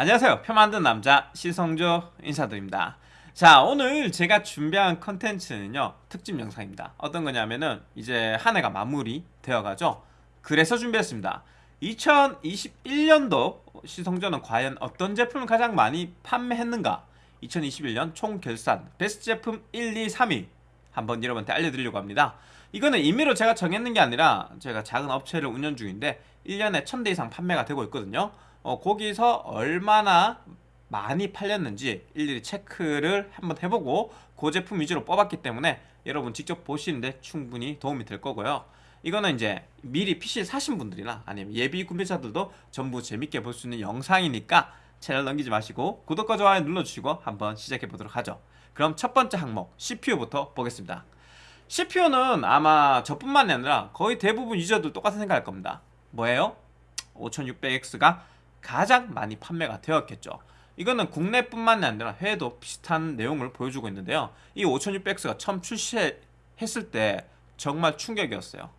안녕하세요. 표 만든 남자 시성조 인사드립니다. 자 오늘 제가 준비한 컨텐츠는요 특집 영상입니다. 어떤 거냐면은 이제 한 해가 마무리 되어가죠. 그래서 준비했습니다. 2021년도 시성조는 과연 어떤 제품을 가장 많이 판매했는가? 2021년 총 결산 베스트 제품 1, 2, 3위 한번 여러분한테 알려드리려고 합니다. 이거는 임의로 제가 정했는 게 아니라 제가 작은 업체를 운영 중인데 1년에 1000대 이상 판매가 되고 있거든요 어, 거기서 얼마나 많이 팔렸는지 일일이 체크를 한번 해보고 그 제품 위주로 뽑았기 때문에 여러분 직접 보시는데 충분히 도움이 될 거고요. 이거는 이제 미리 PC 사신 분들이나 아니면 예비 구매자들도 전부 재밌게 볼 수 있는 영상이니까 채널 넘기지 마시고 구독과 좋아요 눌러주시고 한번 시작해 보도록 하죠. 그럼 첫 번째 항목 CPU부터 보겠습니다. CPU는 아마 저뿐만이 아니라 거의 대부분 유저들 똑같은 생각할 겁니다. 뭐예요? 5600X가 가장 많이 판매가 되었겠죠. 이거는 국내뿐만이 아니라 해외도 비슷한 내용을 보여주고 있는데요. 이 5600X가 처음 출시했을 때 정말 충격이었어요.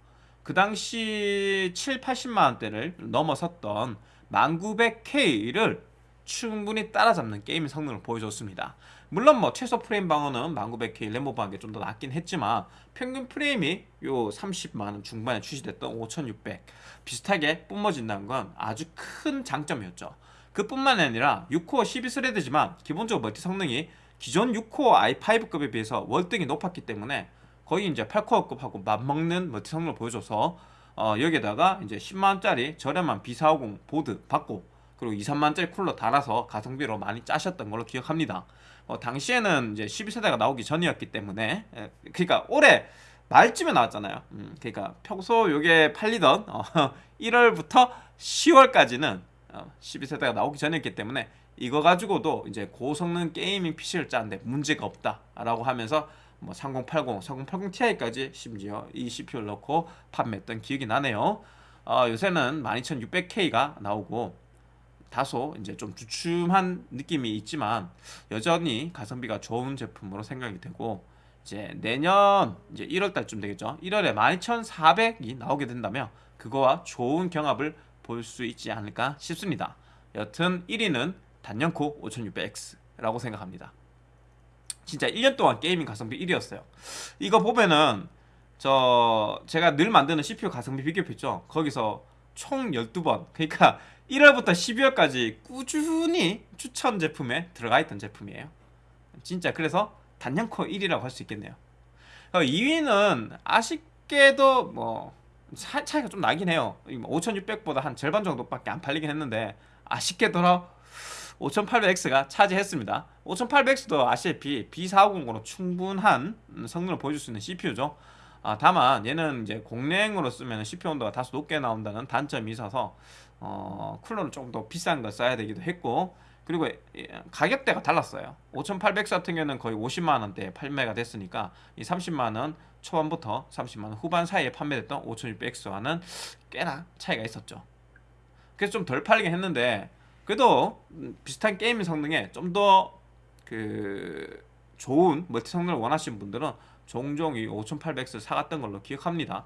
그 당시 7, 80만원대를 넘어섰던 1900K를 충분히 따라잡는 게임 성능을 보여줬습니다 물론 뭐 최소 프레임 방어는 1900K 램보 방어가 좀더 낫긴 했지만 평균 프레임이 요 30만원 중반에 출시됐던 5600 비슷하게 뿜어진다는 건 아주 큰 장점이었죠. 그 뿐만 아니라 6코어 12스레드지만 기본적으로 멀티 성능이 기존 6코어 i5급에 비해서 월등히 높았기 때문에 거의 이제 8코어급하고 맞먹는 멀티 성능을 보여줘서 어, 여기에다가 이제 10만원짜리 저렴한 B450 보드 받고 그리고 2, 3만원짜리 쿨러 달아서 가성비로 많이 짜셨던 걸로 기억합니다 어, 당시에는 이제 12세대가 나오기 전이었기 때문에 예, 그러니까 올해 말쯤에 나왔잖아요 음, 그러니까 평소 요게 팔리던 어, 1월부터 10월까지는 어, 12세대가 나오기 전이었기 때문에 이거 가지고도 이제 고성능 게이밍 PC를 짜는데 문제가 없다라고 하면서 뭐 3080, 3080 Ti까지 심지어 이 CPU를 넣고 판매했던 기억이 나네요. 어, 요새는 12600K가 나오고 다소 이제 좀 주춤한 느낌이 있지만 여전히 가성비가 좋은 제품으로 생각이 되고 이제 내년 이제 1월 달쯤 되겠죠. 1월에 12400이 나오게 된다면 그거와 좋은 경합을 볼 수 있지 않을까 싶습니다. 여튼 1위는 단연코 5600X라고 생각합니다. 진짜 1년 동안 게이밍 가성비 1위였어요. 이거 보면은 저 제가 늘 만드는 CPU 가성비 비교표 있죠. 거기서 총 12번 그러니까 1월부터 12월까지 꾸준히 추천 제품에 들어가 있던 제품이에요. 진짜 그래서 단연코 1위라고 할 수 있겠네요. 2위는 아쉽게도 뭐 차이가 좀 나긴 해요 5600보다 한 절반 정도밖에 안 팔리긴 했는데 아쉽게도 5800X가 차지했습니다 5800X도 아시다시피 B450으로 충분한 성능을 보여줄 수 있는 CPU죠 아, 다만 얘는 이제 공랭으로 쓰면 CPU 온도가 다소 높게 나온다는 단점이 있어서 어, 쿨러를 조금 더 비싼 걸 써야 되기도 했고 그리고 가격대가 달랐어요. 5800X 같은 경우는 거의 50만원대에 판매가 됐으니까 이 30만원 초반부터 30만원 후반 사이에 판매됐던 5600X와는 꽤나 차이가 있었죠. 그래서 좀 덜 팔리긴 했는데 그래도 비슷한 게임 성능에 좀 더 그 좋은 멀티 성능을 원하시는 분들은 종종 이 5800X를 사갔던 걸로 기억합니다.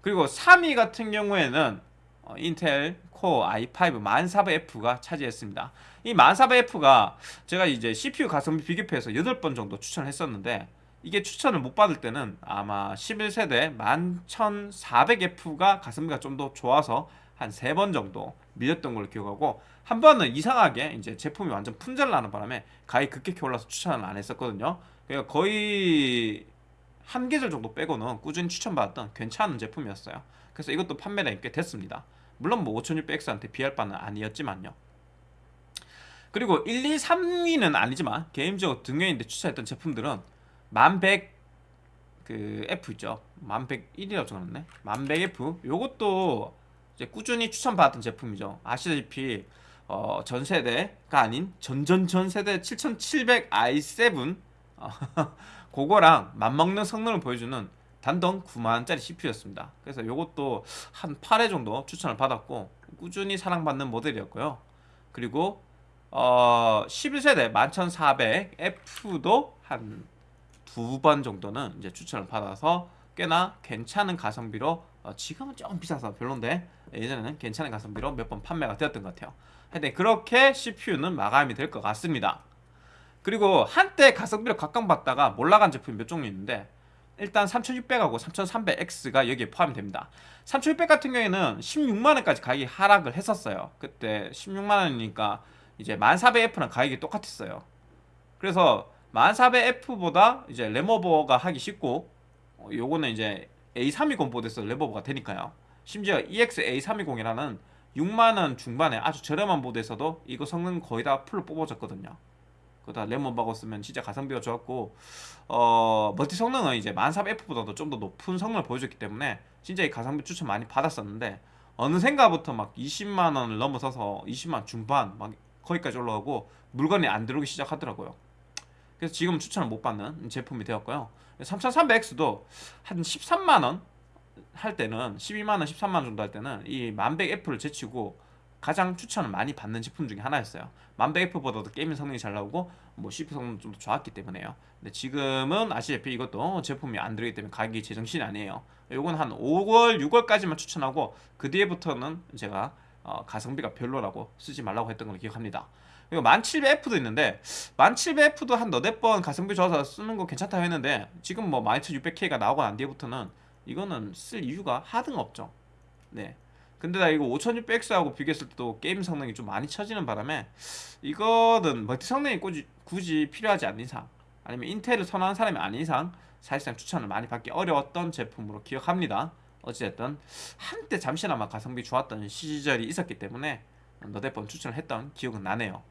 그리고 3위 같은 경우에는 어, 인텔 코어 i5 1400F가 차지했습니다. 이 1400F가 제가 이제 CPU 가성비 비교표에서 8번 정도 추천했었는데 이게 추천을 못 받을 때는 아마 11세대 11400F가 가성비가 좀 더 좋아서 한 3번 정도 밀렸던 걸로 기억하고 한 번은 이상하게 이제 제품이 완전 품절 나는 바람에 가히 급격히 올라서 추천을 안 했었거든요. 그러니까 거의 한 계절 정도 빼고는 꾸준히 추천받았던 괜찮은 제품이었어요. 그래서 이것도 판매량이 꽤 됐습니다 물론 뭐 5600X한테 비할 바는 아니었지만요. 그리고 1, 2, 3위는 아니지만 개인적으로 등연인데 추천했던 제품들은 1100 그 F 있죠. 1101이라고 적어놨네. 1100F 요것도 이제 꾸준히 추천받았던 제품이죠. 아시다시피 어, 전세대가 아닌 전전전세대 7700i7 어, 그거랑 맞먹는 성능을 보여주는 단돈 9만원짜리 CPU였습니다. 그래서 요것도 한 8회 정도 추천을 받았고 꾸준히 사랑받는 모델이었고요. 그리고 어, 11세대 11400F도 한 두 번 정도는 이제 추천을 받아서 꽤나 괜찮은 가성비로 어, 지금은 조금 비싸서 별론데 예전에는 괜찮은 가성비로 몇 번 판매가 되었던 것 같아요. 하여튼 그렇게 CPU는 마감이 될 것 같습니다. 그리고 한때 가성비를 각광받다가 몰락한 제품이 몇 종류 있는데 일단 3600하고 3300X가 여기에 포함이 됩니다. 3600 같은 경우에는 16만원까지 가격이 하락을 했었어요. 그때 16만원이니까 이제 1400F랑 가격이 똑같았어요. 그래서 1400F보다 이제 램오버가 하기 쉽고 어, 요거는 이제 A320 보드에서 램오버가 되니까요. 심지어 EX A320이라는 6만원 중반에 아주 저렴한 보드에서도 이거 성능 거의 다 풀로 뽑아졌거든요. 그다 레몬바고 쓰면 진짜 가성비가 좋았고 어 멀티 성능은 이제 1400F보다도 좀 더 높은 성능을 보여줬기 때문에 진짜 이 가성비 추천 많이 받았었는데 어느샌가부터 막 20만 원을 넘어서서 20만 중반 막 거기까지 올라가고 물건이 안 들어오기 시작하더라고요. 그래서 지금 추천을 못 받는 제품이 되었고요. 3300X도 한 13만 원 할 때는 12만 원, 13만 원 정도 할 때는 이 1100F를 제치고 가장 추천을 많이 받는 제품 중에 하나였어요. 1100F보다도 게임 성능이 잘 나오고 뭐 CPU 성능 좀더 좋았기 때문에요. 근데 지금은 아시다시피 이것도 제품이 안 들어있기 때문에 가격이 제정신이 아니에요. 요건 한 5월, 6월까지만 추천하고 그 뒤에부터는 제가 어, 가성비가 별로라고 쓰지 말라고 했던 걸 기억합니다. 그리고 1700F도 있는데 1700F도 한 너댓 번 가성비 좋아서 쓰는 거 괜찮다고 했는데 지금 뭐 12600K가 나오고 난 뒤에부터는 이거는 쓸 이유가 하등 없죠. 네. 근데 나 이거 5600X하고 비교했을 때도 게임 성능이 좀 많이 처지는 바람에 이거는 멀티 성능이 굳이, 굳이 필요하지 않는 이상 아니면 인텔을 선호하는 사람이 아닌 이상 사실상 추천을 많이 받기 어려웠던 제품으로 기억합니다. 어찌됐든 한때 잠시나마 가성비 좋았던 시절이 있었기 때문에 너댓 번 추천을 했던 기억은 나네요.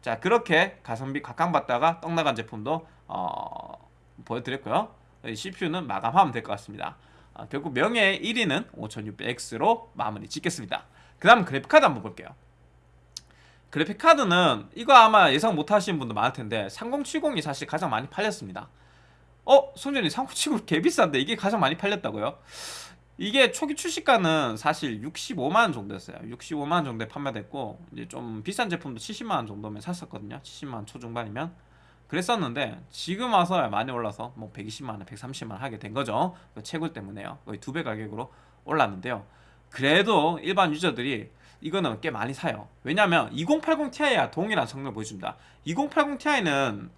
자 그렇게 가성비 각광받다가 떡나간 제품도 어, 보여드렸고요. CPU는 마감하면 될 것 같습니다. 어, 결국 명예의 1위는 5600X로 마무리 짓겠습니다. 그 다음 그래픽카드 한번 볼게요. 그래픽카드는 이거 아마 예상 못하시는 분도 많을 텐데 3070이 사실 가장 많이 팔렸습니다. 어? 송전이 3070 개비싼데 이게 가장 많이 팔렸다고요? 이게 초기 출시가는 사실 65만원 정도였어요 65만원 정도에 판매됐고 이제 좀 비싼 제품도 70만원 정도면 샀었거든요 70만원 초중반이면 그랬었는데 지금 와서 많이 올라서 뭐 120만원 130만원 하게 된 거죠. 그 채굴 때문에요. 거의 두 배 가격으로 올랐는데요. 그래도 일반 유저들이 이거는 꽤 많이 사요. 왜냐면 2080 Ti와 동일한 성능을 보여줍니다. 2080 Ti는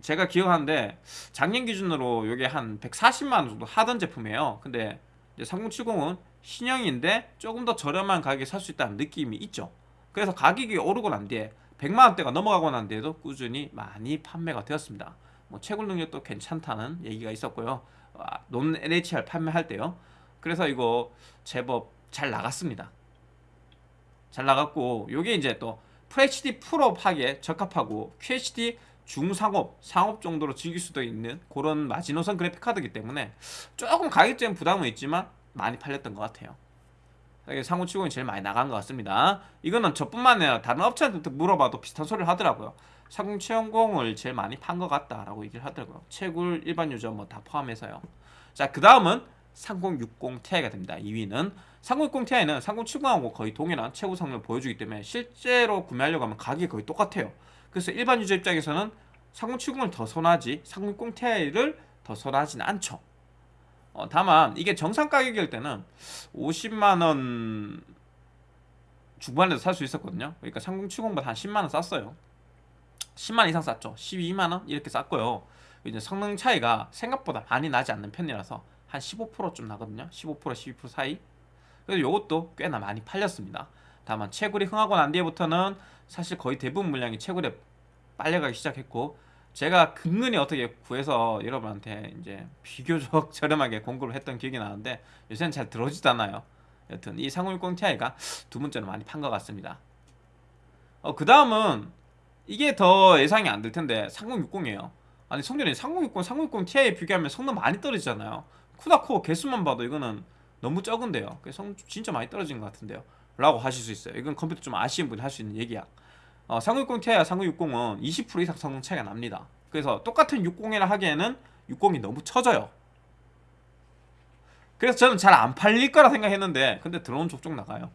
제가 기억하는데 작년 기준으로 이게 한 140만원 정도 하던 제품이에요. 근데 3070은 신형인데 조금 더 저렴한 가격에 살 수 있다는 느낌이 있죠. 그래서 가격이 오르고 난 뒤에 100만원대가 넘어가고 난 뒤에도 꾸준히 많이 판매가 되었습니다. 뭐 채굴 능력도 괜찮다는 얘기가 있었고요. 아, 논 LHR 판매할 때요. 그래서 이거 제법 잘 나갔습니다. 잘 나갔고 요게 이제 또 FHD 프로 하기에 적합하고 QHD 중상업, 상업 정도로 즐길 수도 있는 그런 마지노선 그래픽 카드이기 때문에 조금 가격적인 부담은 있지만 많이 팔렸던 것 같아요 상호치공이 제일 많이 나간 것 같습니다. 이거는 저뿐만 아니라 다른 업체한테 물어봐도 비슷한 소리를 하더라고요. 3070을 제일 많이 판 것 같다 라고 얘기를 하더라고요. 채굴 일반 유저 뭐 다 포함해서요. 자 그 다음은 3060 Ti가 됩니다. 2위는. 3060 Ti는 3070하고 거의 동일한 최고 성능을 보여주기 때문에 실제로 구매하려고 하면 가격이 거의 똑같아요. 그래서 일반 유저 입장에서는 3070을 더 선호하지 3060 Ti를 더 선호하지는 않죠 어, 다만 이게 정상 가격일 때는 50만원 중반에도 살수 있었거든요. 그러니까 3070보다 한 10만원 쌌어요. 10만원 이상 쌌죠. 12만원 이렇게 쌌고요. 이제 성능 차이가 생각보다 많이 나지 않는 편이라서 한 15%좀 나거든요. 15% 12% 사이. 그래서 이것도 꽤나 많이 팔렸습니다. 다만 채굴이 흥하고 난 뒤에부터는 사실 거의 대부분 물량이 채굴에 빨려가기 시작했고 제가 근근히 어떻게 구해서 여러분한테 이제 비교적 저렴하게 공급을 했던 기억이 나는데 요새는 잘 들어오지도 않아요. 여튼 이 3060 Ti가 두 번째로 많이 판 것 같습니다. 어, 그 다음은 이게 더 예상이 안 될 텐데 3060이에요. 아니 성전이 3060, 3060 Ti 비교하면 성능 많이 떨어지잖아요. 쿠다코어 개수만 봐도 이거는 너무 적은데요. 성 진짜 많이 떨어진 것 같은데요. 라고 하실 수 있어요. 이건 컴퓨터 좀 아시는 분이 할 수 있는 얘기야 어, 3060 Ti와 3060은 20% 이상 성능 차이가 납니다. 그래서 똑같은 60이라 하기에는 60이 너무 처져요. 그래서 저는 잘 안 팔릴 거라 생각했는데 근데 들어온 족족 나가요.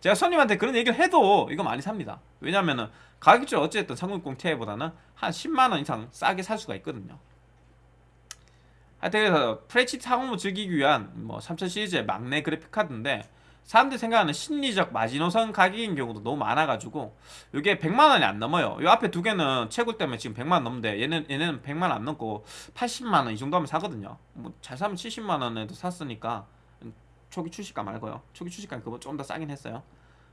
제가 손님한테 그런 얘기를 해도 이거 많이 삽니다. 왜냐면은 가격적으로 어쨌든 3060 Ti보다는 한 10만원 이상 싸게 살 수가 있거든요. 하여튼 그래서 프레치 상업을 즐기기 위한 뭐3000 시리즈의 막내 그래픽 카드인데 사람들이 생각하는 심리적 마지노선 가격인 경우도 너무 많아가지고 이게 100만 원이 안 넘어요. 이 앞에 두 개는 채굴 때문에 지금 100만 원 넘는데 얘는 얘는 100만 원 안 넘고 80만 원 이 정도 하면 사거든요. 뭐 잘 사면 70만 원에도 샀으니까 초기 출시가 말고요. 초기 출시가 그거 좀더 싸긴 했어요.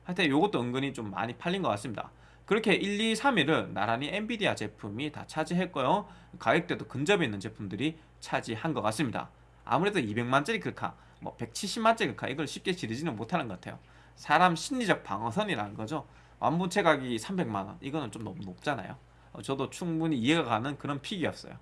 하여튼 요것도 은근히 좀 많이 팔린 것 같습니다. 그렇게 1, 2, 3위를 나란히 엔비디아 제품이 다 차지했고요. 가격대도 근접해 있는 제품들이 차지한 것 같습니다. 아무래도 200만짜리 글카, 뭐 170만짜리 글카 이걸 쉽게 지르지는 못하는 것 같아요. 사람 심리적 방어선이라는 거죠. 완부채 가격이 300만원 이거는 좀 너무 높잖아요. 어, 저도 충분히 이해가 가는 그런 픽이었어요.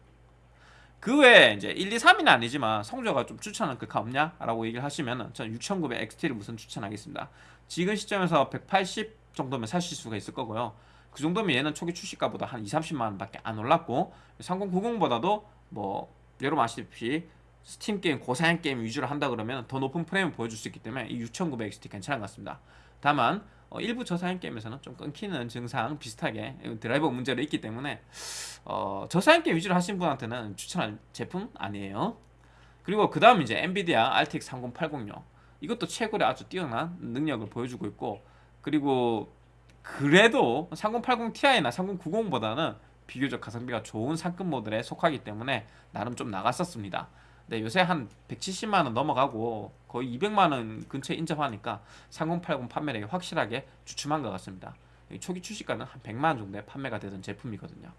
그 외에 이제 1, 2, 3위는 아니지만 성조가 좀 추천할 글카 없냐? 라고 얘기를 하시면은 저는 6900 XT를 우선 추천하겠습니다. 지금 시점에서 180 정도면 사실 수가 있을 거고요. 그 정도면 얘는 초기 출시가보다 한 2, 30만 원밖에 안 올랐고 3090보다도 뭐 여러분 아시다시피 스팀 게임 고사양 게임 위주로 한다 그러면 더 높은 프레임을 보여줄 수 있기 때문에 이 6900 XT 괜찮은 것 같습니다. 다만 어, 일부 저사양 게임에서는 좀 끊기는 증상 비슷하게 드라이버 문제로 있기 때문에 어, 저사양 게임 위주로 하신 분한테는 추천할 제품 아니에요. 그리고 그 다음 이제 엔비디아 RTX 3080요. 이것도 최고의 아주 뛰어난 능력을 보여주고 있고 그리고 그래도 3080 Ti나 3090보다는 비교적 가성비가 좋은 상급 모델에 속하기 때문에 나름 좀 나갔었습니다. 네, 요새 한 170만원 넘어가고 거의 200만원 근처에 인접하니까 3080 판매량이 확실하게 주춤한 것 같습니다. 초기 출시가는 한 100만원 정도에 판매가 되던 제품이거든요.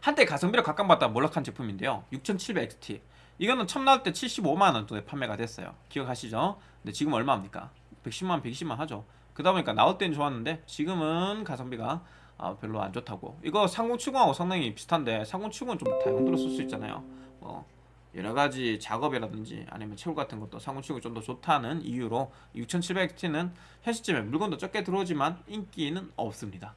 한때 가성비를 각광받다 몰락한 제품인데요. 6700XT. 이거는 처음 나올 때 75만원 정도에 판매가 됐어요. 기억하시죠? 근데 지금 얼마입니까? 110만, 120만 하죠. 그러다 보니까 나올 때는 좋았는데 지금은 가성비가 아, 별로 안 좋다고. 이거 3070하고 성능이 비슷한데 3070은 좀 다용도로 쓸수 있잖아요. 뭐 여러 가지 작업이라든지 아니면 채굴 같은 것도 3070이 좀 더 좋다는 이유로 6700T는 현 시점에 물건도 적게 들어오지만 인기는 없습니다.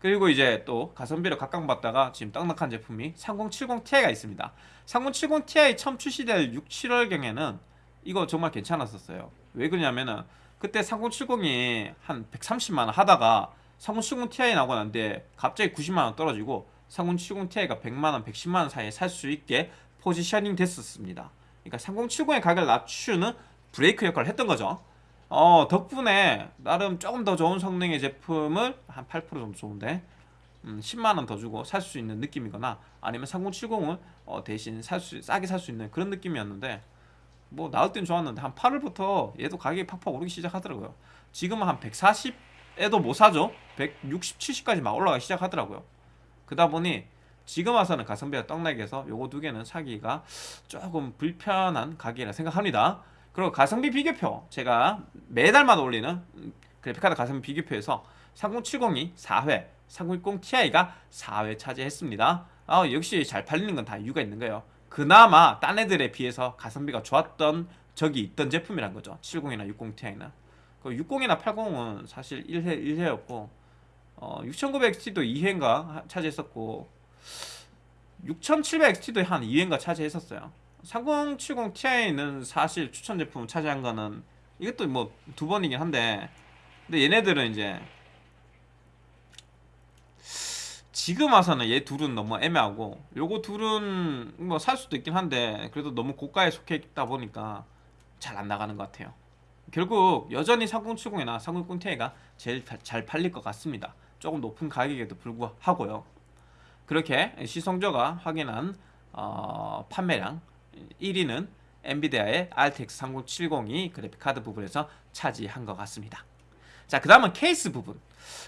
그리고 이제 또 가성비를 각광받다가 지금 떡락한 제품이 3070ti가 있습니다. 3070ti 처음 출시될 6, 7월경에는 이거 정말 괜찮았었어요. 왜 그러냐면은 그때 3070이 한 130만원 하다가 3070ti 나오고 난데 갑자기 90만원 떨어지고 3070ti가 100만원, 110만원 사이에 살 수 있게 포지셔닝 됐었습니다. 그러니까 3070의 가격을 낮추는 브레이크 역할을 했던 거죠. 어, 덕분에 나름 조금 더 좋은 성능의 제품을 한 8% 정도 좋은데 음, 10만원 더 주고 살 수 있는 느낌이거나 아니면 3070을 어, 대신 살 수, 싸게 살 수 있는 그런 느낌이었는데 뭐 나올 땐 좋았는데 한 8월부터 얘도 가격이 팍팍 오르기 시작하더라고요 지금은 한 140에도 못 사죠 160, 70까지 막 올라가기 시작하더라고요 그러다 보니 지금 와서는 가성비가 떡나게 해서 요거 두 개는 사기가 조금 불편한 가격이라 생각합니다. 그리고 가성비 비교표 제가 매달마다 올리는 그래픽카드 가성비 비교표에서 3070이 4회 3060 Ti가 4회 차지했습니다. 아, 역시 잘 팔리는 건 다 이유가 있는 거예요. 그나마 딴 애들에 비해서 가성비가 좋았던 적이 있던 제품이란 거죠. 70이나 60 Ti는. 그 60이나 80은 사실 1회 1회였고 어, 6900XT도 2회인가 차지했었고 6700XT도 한 2회인가 차지했었어요. 3070 Ti는 사실 추천 제품 차지한 거는 이것도 뭐 두 번이긴 한데 근데 얘네들은 이제 지금 와서는 얘 둘은 너무 애매하고 요거 둘은 뭐 살 수도 있긴 한데 그래도 너무 고가에 속해 있다 보니까 잘 안 나가는 것 같아요. 결국 여전히 3070이나 3060 Ti가 제일 잘 팔릴 것 같습니다. 조금 높은 가격에도 불구하고요 그렇게 시성조가 확인한 어, 판매량 1위는 엔비디아의 RTX 3070이 그래픽카드 부분에서 차지한 것 같습니다. 자 그 다음은 케이스 부분.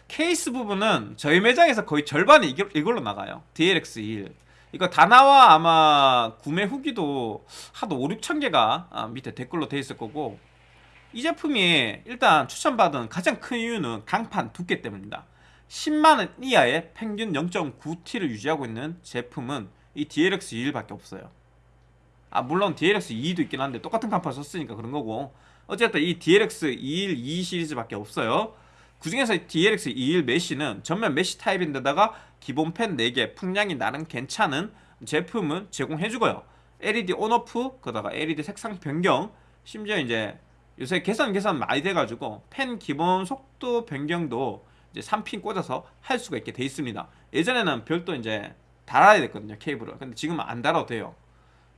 케이스 부분은 저희 매장에서 거의 절반이 이걸로 나가요. DLX21 이거 다 나와 아마 구매 후기도 하도 5, 6천 개가 아, 밑에 댓글로 돼 있을 거고 이 제품이 일단 추천받은 가장 큰 이유는 강판 두께 때문입니다 10만원 이하의 평균 0.9T를 유지하고 있는 제품은 이 DLX21밖에 없어요. 아 물론 DLX22도 있긴 한데 똑같은 간판 썼으니까 그런 거고. 어쨌든 이 DLX21 2 시리즈밖에 없어요. 그 중에서 DLX21 메쉬는 전면 메쉬 타입인데다가 기본 팬 4개 풍량이 나름 괜찮은 제품은 제공해주고요. LED on/off 그다가 LED 색상 변경 심지어 이제 요새 개선 개선 많이 돼가지고 팬 기본 속도 변경도 이제 3핀 꽂아서 할 수가 있게 돼 있습니다. 예전에는 별도 이제 달아야 됐거든요 케이블을. 근데 지금은 안 달아도 돼요.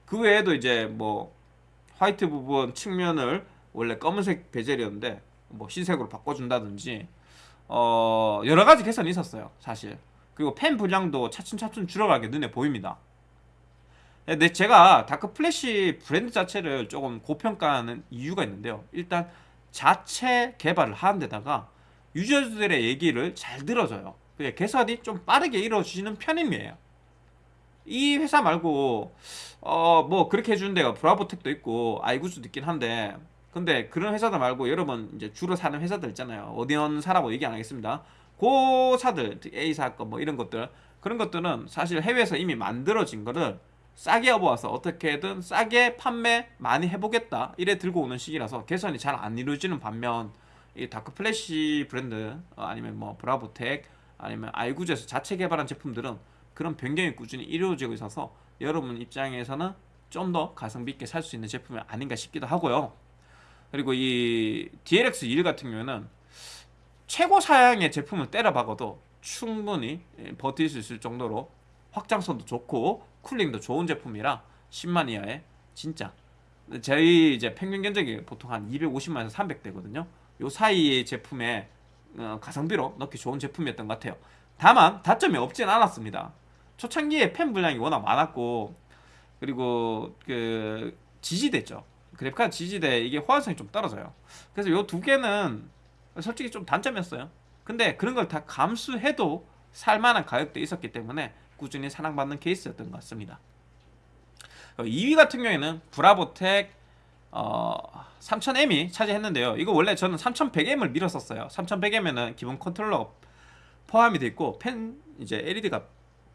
그 외에도 이제 뭐 화이트 부분 측면을 원래 검은색 베젤이었는데 뭐 흰색으로 바꿔준다든지 어 여러 가지 개선이 있었어요 사실. 그리고 팬 불량도 차츰차츰 줄어가게 눈에 보입니다. 근데 제가 다크 플래시 브랜드 자체를 조금 고평가하는 이유가 있는데요. 일단 자체 개발을 하는 데다가 유저들의 얘기를 잘 들어줘요. 개선이 좀 빠르게 이루어지는 편임이에요. 이 회사 말고 어 뭐 그렇게 해주는 데가 브라보텍도 있고 아이구즈도 있긴 한데 근데 그런 회사들 말고 여러분 이제 주로 사는 회사들 있잖아요. 어디 어느 사라고 얘기 안 하겠습니다. 고사들 A사 건뭐 이런 것들 그런 것들은 사실 해외에서 이미 만들어진 거를 싸게 업어와서 어떻게든 싸게 판매 많이 해보겠다. 이래 들고 오는 시기라서 개선이 잘 안 이루어지는 반면 이 다크 플래시 브랜드 어, 아니면 뭐 브라보텍 아니면 아이구즈에서 자체 개발한 제품들은 그런 변경이 꾸준히 이루어지고 있어서 여러분 입장에서는 좀 더 가성비 있게 살 수 있는 제품이 아닌가 싶기도 하고요. 그리고 이 DLX21 같은 경우에는 최고 사양의 제품을 때려박아도 충분히 예, 버틸 수 있을 정도로 확장성도 좋고 쿨링도 좋은 제품이라 10만 이하에 진짜 저희 이제 평균 견적이 보통 한 250만에서 300대거든요. 요 사이의 제품에 어, 가성비로 넣기 좋은 제품이었던 것 같아요. 다만 단점이 없진 않았습니다. 초창기에 팬 분량이 워낙 많았고 그리고 그 지지대죠. 그래픽카드 지지대 이게 호환성이 좀 떨어져요. 그래서 요 두 개는 솔직히 좀 단점이었어요. 근데 그런 걸 다 감수해도 살만한 가격대 있었기 때문에 꾸준히 사랑받는 케이스였던 것 같습니다. 2위 같은 경우에는 브라보텍 어, 3000M이 차지했는데요. 이거 원래 저는 3100M을 밀었었어요. 3100M은 기본 컨트롤러 포함이 돼 있고 팬 이제 LED가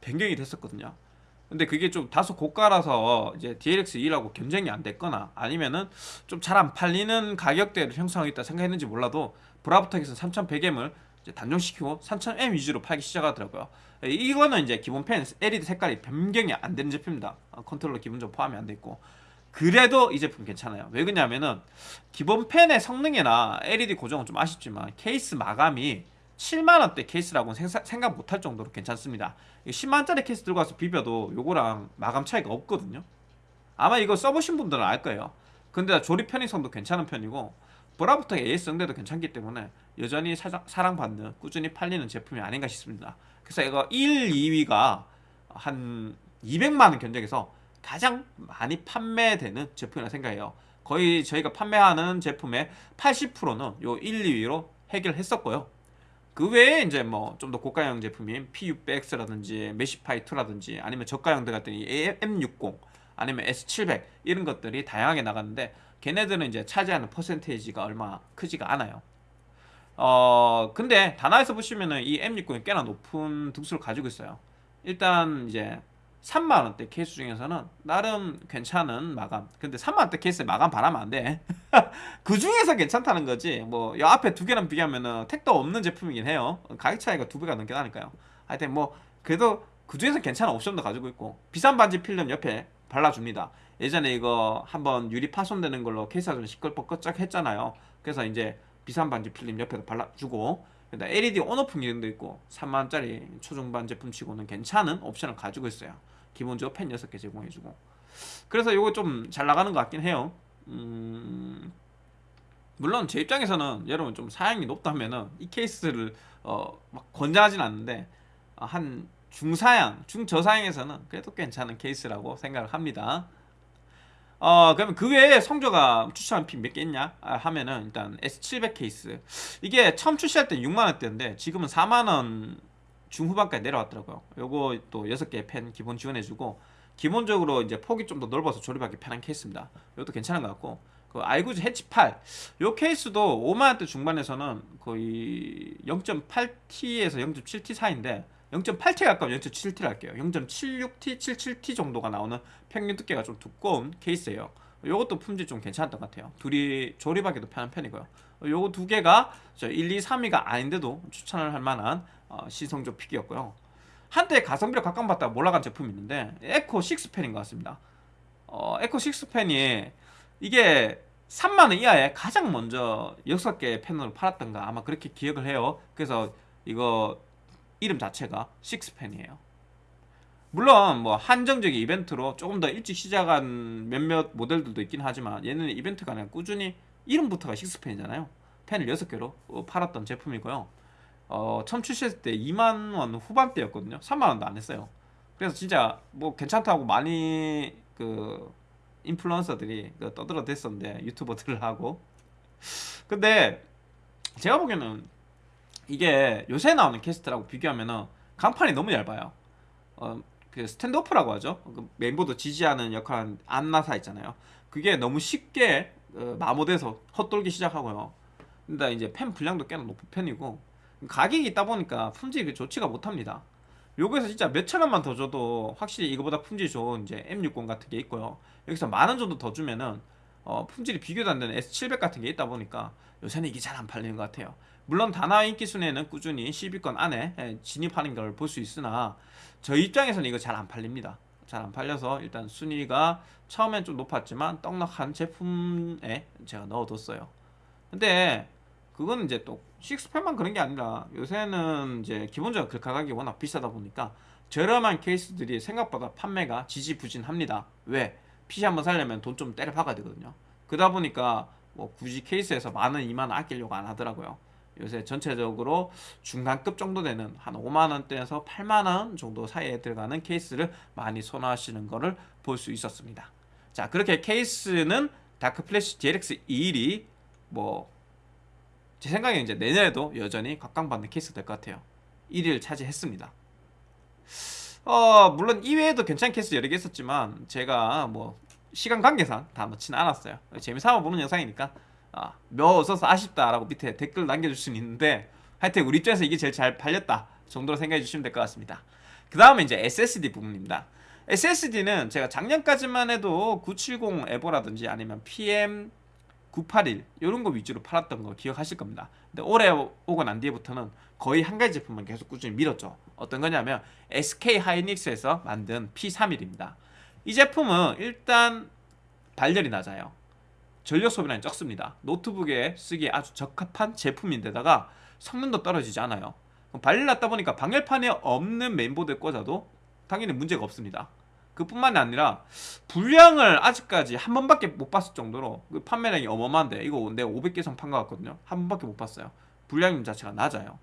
변경이 됐었거든요. 근데 그게 좀 다소 고가라서 이제 DLX2라고 견적이 안 됐거나 아니면은 좀 잘 안 팔리는 가격대를 형성하겠다 생각했는지 몰라도 브라보텍에서 3100M을 단종시키고 3000M 위주로 팔기 시작하더라고요. 이거는 이제 기본 팬 LED 색깔이 변경이 안 되는 제품입니다. 어, 컨트롤러 기본적으로 포함이 안 돼 있고 그래도 이 제품 괜찮아요. 왜 그러냐면은 기본 펜의 성능이나 LED 고정은 좀 아쉽지만 케이스 마감이 7만원대 케이스라고는 생각 못할 정도로 괜찮습니다. 10만원짜리 케이스 들고 와서 비벼도 요거랑 마감 차이가 없거든요. 아마 이거 써보신 분들은 알 거예요. 근데 조립 편의성도 괜찮은 편이고 브라부터 AS 응대도 괜찮기 때문에 여전히 사랑, 받는 꾸준히 팔리는 제품이 아닌가 싶습니다. 그래서 이거 1, 2위가 한 200만원 견적에서 가장 많이 판매되는 제품이라 생각해요 거의 저희가 판매하는 제품의 80%는 요 1, 2위로 해결했었고요 그 외에 이제 뭐 좀 더 고가형 제품인 PU-X라든지 메시파이2라든지 아니면 저가형들 같은 이 M60 아니면 S700 이런 것들이 다양하게 나갔는데 걔네들은 이제 차지하는 퍼센테이지가 얼마 크지가 않아요. 어 근데 다나에서 보시면은 이 M60이 꽤나 높은 등수를 가지고 있어요. 일단 이제 3만원대 케이스 중에서는 나름 괜찮은 마감. 근데 3만원대 케이스에 마감 바라면 안돼. 그 중에서 괜찮다는 거지. 뭐이 앞에 두 개랑 비교하면은 택도 없는 제품이긴 해요. 가격 차이가 두 배가 넘게 나니까요. 하여튼 뭐 그래도 그 중에서 괜찮은 옵션도 가지고 있고 비산 방지 필름 옆에 발라줍니다. 예전에 이거 한번 유리 파손되는 걸로 케이스가 좀 시끌벅적쩍 했잖아요. 그래서 이제 비산 방지 필름 옆에도 발라주고 LED 온오프 기능도 있고 3만원짜리 초중반 제품 치고는 괜찮은 옵션을 가지고 있어요 기본적으로 펜 6개 제공해주고. 그래서 이거 좀 잘 나가는 것 같긴 해요. 음... 물론 제 입장에서는 여러분 좀 사양이 높다면은 이 케이스를 어, 막 권장하진 않는데 어, 한 중사양, 중저사양에서는 그래도 괜찮은 케이스라고 생각을 합니다. 어 그러면 그 외에 성조가 추천한 핀 몇 개 있냐? 아, 하면은 일단 S700 케이스. 이게 처음 출시할 때 6만원대인데 지금은 4만원 중후반까지 내려왔더라고요. 요거 또 6개 펜 기본 지원해주고 기본적으로 이제 폭이 좀 더 넓어서 조립하기 편한 케이스입니다. 이것도 괜찮은 것 같고 그 아이구즈 해치 8. 요 케이스도 5만원대 중반에서는 거의 0.8T에서 0.7T 사이인데 0.8T 가까운 0.7T를 할게요. 0.76T, 77T 정도가 나오는 평균 두께가 좀 두꺼운 케이스예요. 요것도 품질 좀 괜찮았던 것 같아요. 둘이 조립하기도 편한 편이고요. 요거 두 개가 1, 2, 3위가 아닌데도 추천을 할 만한 어, 시성조 픽이었고요. 한때 가성비를 각광받다가 몰아간 제품이 있는데 에코 6펜인 것 같습니다. 어, 에코 6펜이 이게 3만원 이하에 가장 먼저 6개 펜으로 팔았던가 아마 그렇게 기억을 해요. 그래서 이거 이름 자체가 6펜이에요. 물론 뭐 한정적인 이벤트로 조금 더 일찍 시작한 몇몇 모델들도 있긴 하지만 얘는 이벤트가 아니라 꾸준히 이름부터가 식스펜이잖아요. 펜을 6개로 어, 팔았던 제품이고요 어, 처음 출시했을 때 2만원 후반대였거든요. 3만원도 안 했어요. 그래서 진짜 뭐 괜찮다고 많이 그 인플루언서들이 그 떠들어 댔었는데 유튜버들을 하고. 근데 제가 보기에는 이게 요새 나오는 케이스들하고 비교하면은 강판이 너무 얇아요. 어, 그 standoff라고 하죠. 그 메인보드 지지하는 역할은 암나사 있잖아요. 그게 너무 쉽게 어, 마모돼서 헛돌기 시작하고요. 근데 이제 팬 불량도 꽤나 높은 편이고 가격이 있다 보니까 품질이 좋지가 못합니다. 요거에서 진짜 몇천 원만 더 줘도 확실히 이거보다 품질이 좋은 이제 M60 같은 게 있고요. 여기서 만 원 정도 더 주면은 어, 품질이 비교도 안 되는 S700 같은 게 있다 보니까 요새는 이게 잘 안 팔리는 것 같아요. 물론 다나 인기 순위에는 꾸준히 10위권 안에 예, 진입하는 걸 볼 수 있으나 저희 입장에서는 이거 잘 안 팔립니다. 잘 안 팔려서 일단 순위가 처음엔 좀 높았지만 떡락한 제품에 제가 넣어뒀어요. 근데 그거는 이제 또 식스펜만 그런 게 아니라 요새는 이제 기본적으로 그 가격이 워낙 비싸다 보니까 저렴한 케이스들이 생각보다 판매가 지지부진합니다. 왜? PC 한번 살려면 돈 좀 때려 박아야 되거든요. 그러다 보니까 뭐 굳이 케이스에서 만원, 이만원 아끼려고 안 하더라고요. 요새 전체적으로 중간급 정도 되는 한 5만원대에서 8만원 정도 사이에 들어가는 케이스를 많이 선호하시는 거를 볼수 있었습니다. 자 그렇게 케이스는 다크플래시 DLX 21이 뭐 제 생각에 이제 내년에도 여전히 각광받는 케이스 될 것 같아요. 1위를 차지했습니다. 어 물론 이외에도 괜찮은 케이스 여러 개 있었지만 제가 뭐 시간 관계상 다 넣지는 않았어요. 재미삼아 보는 영상이니까 아, 몇 없어서 아쉽다라고 밑에 댓글 남겨줄 수는 있는데 하여튼 우리 입장에서 이게 제일 잘 팔렸다 정도로 생각해 주시면 될 것 같습니다. 그 다음에 이제 SSD 부분입니다. SSD는 제가 작년까지만 해도 970 에버라든지 아니면 PM 981 이런 거 위주로 팔았던 거 기억하실 겁니다. 근데 올해 오고 난 뒤에부터는 거의 한 가지 제품만 계속 꾸준히 밀었죠. 어떤 거냐면 SK 하이닉스에서 만든 P31입니다. 이 제품은 일단 발열이 낮아요. 전력 소비량이 적습니다. 노트북에 쓰기에 아주 적합한 제품인데다가 성능도 떨어지지 않아요. 발열 났다 보니까 방열판에 없는 메인보드에 꽂아도 당연히 문제가 없습니다 그뿐만이 아니라 분량을 아직까지 한 번밖에 못 봤을 정도로 그 판매량이 어마어마한데 이거 내가 500개 이상 판것 같거든요. 한 번밖에 못 봤어요. 분량 자체가 낮아요.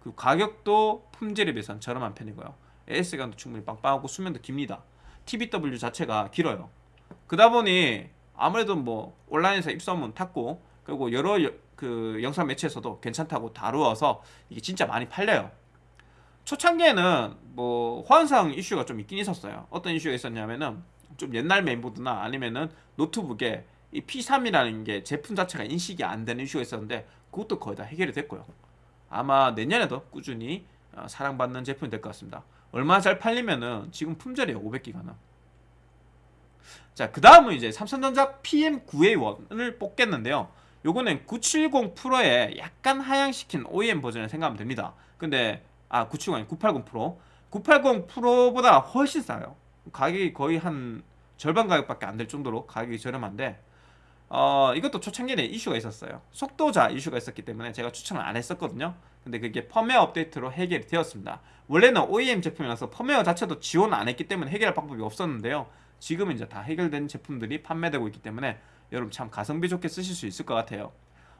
그 가격도 품질에 비해서는 저렴한 편이고요. AS감도 충분히 빵빵하고 수면도 깁니다. TBW 자체가 길어요. 그러다 보니 아무래도 뭐 온라인에서 입소문 탔고 그리고 여러 여, 그 영상 매체에서도 괜찮다고 다루어서 이게 진짜 많이 팔려요. 초창기에는 뭐 호환상 이슈가 좀 있긴 있었어요 어떤 이슈가 있었냐면은 좀 옛날 메인보드나 아니면은 노트북에 이 P3이라는 게 제품 자체가 인식이 안 되는 이슈가 있었는데 그것도 거의 다 해결이 됐고요 아마 내년에도 꾸준히 어, 사랑받는 제품이 될 것 같습니다 얼마나 잘 팔리면은 지금 품절이에요 500기가는 자, 그 다음은 이제 삼성전자 PM9A1을 뽑겠는데요. 요거는 970 프로에 약간 하향시킨 OEM 버전을 생각하면 됩니다. 근데 아, 970 아니 980 프로. 980 프로보다 훨씬 싸요. 가격이 거의 한 절반 가격밖에 안 될 정도로 가격이 저렴한데 어, 이것도 초창기에 이슈가 있었어요. 속도자 이슈가 있었기 때문에 제가 추천을 안 했었거든요. 근데 그게 펌웨어 업데이트로 해결이 되었습니다. 원래는 OEM 제품이라서 펌웨어 자체도 지원 안 했기 때문에 해결할 방법이 없었는데요. 지금은 이제 다 해결된 제품들이 판매되고 있기 때문에 여러분 참 가성비 좋게 쓰실 수 있을 것 같아요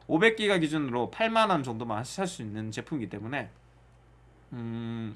500기가 기준으로 8만원 정도만 살 수 있는 제품이기 때문에 음,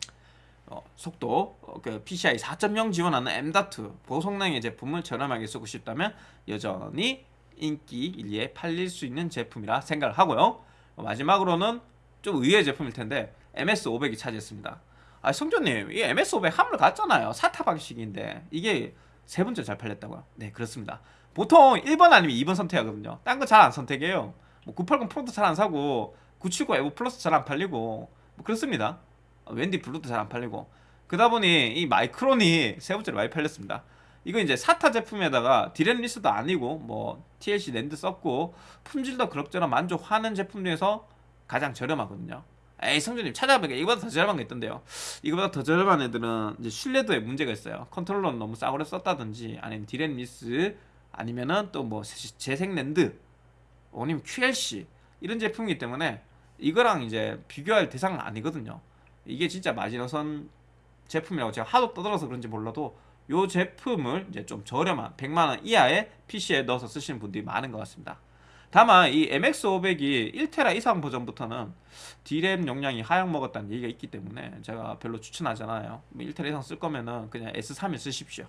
어, 속도 어, 그 PCI 4.0 지원하는 M.2 고성능의 제품을 저렴하게 쓰고 싶다면 여전히 인기 1위에 팔릴 수 있는 제품이라 생각을 하고요. 어, 마지막으로는 좀 의외의 제품일 텐데 MS500이 차지했습니다. 아 성조님 이 MS500 함을 갔잖아요. 사타 방식인데 이게 세 번째 잘 팔렸다고요? 네 그렇습니다. 보통 1번 아니면 2번 선택하거든요. 딴 거 잘 안 선택해요. 뭐 980 프로도 잘 안 사고 970 에보 플러스 잘 안 팔리고 뭐 그렇습니다 웬디 블루도 잘 안 팔리고. 그러다 보니 이 마이크론이 세 번째로 많이 팔렸습니다. 이거 이제 SATA 제품에다가 DRAM-less도 아니고 뭐 TLC NAND 썼고 품질도 그럭저럭 만족하는 제품 중에서 가장 저렴하거든요. 에이 성준님 찾아보니까 이거보다 더 저렴한 게 있던데요. 이거보다 더 저렴한 애들은 이제 신뢰도에 문제가 있어요. 컨트롤러는 너무 싸구려 썼다든지 아니면 DRAM-less 아니면은 또 뭐 재생랜드 아니면 QLC 이런 제품이기 때문에 이거랑 이제 비교할 대상은 아니거든요 이게 진짜 마지노선 제품이라고 제가 하도 떠들어서 그런지 몰라도 요 제품을 이제 좀 저렴한 100만원 이하의 PC에 넣어서 쓰시는 분들이 많은 것 같습니다. 다만 이 MX500이 1테라 이상 버전부터는 D램 용량이 하향 먹었다는 얘기가 있기 때문에 제가 별로 추천하잖아요. 1테라 뭐 이상 쓸 거면은 그냥 S3을 쓰십시오.